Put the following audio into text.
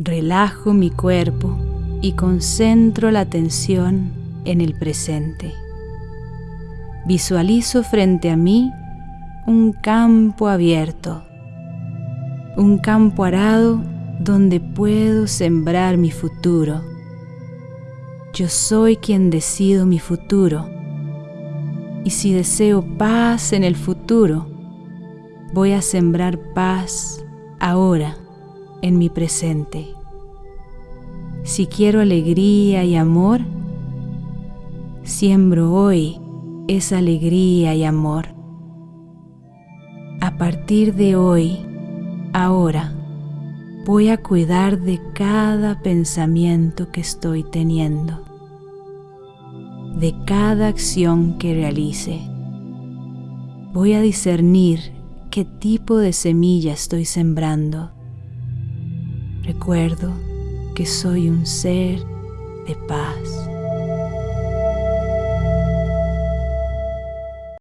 Relajo mi cuerpo y concentro la atención en el presente. Visualizo frente a mí un campo abierto, un campo arado donde puedo sembrar mi futuro. Yo soy quien decido mi futuro. Y si deseo paz en el futuro, voy a sembrar paz ahora en mi presente. Si quiero alegría y amor, siembro hoy esa alegría y amor. A partir de hoy, ahora, voy a cuidar de cada pensamiento que estoy teniendo, de cada acción que realice. Voy a discernir qué tipo de semilla estoy sembrando. Recuerdo que soy un ser de paz.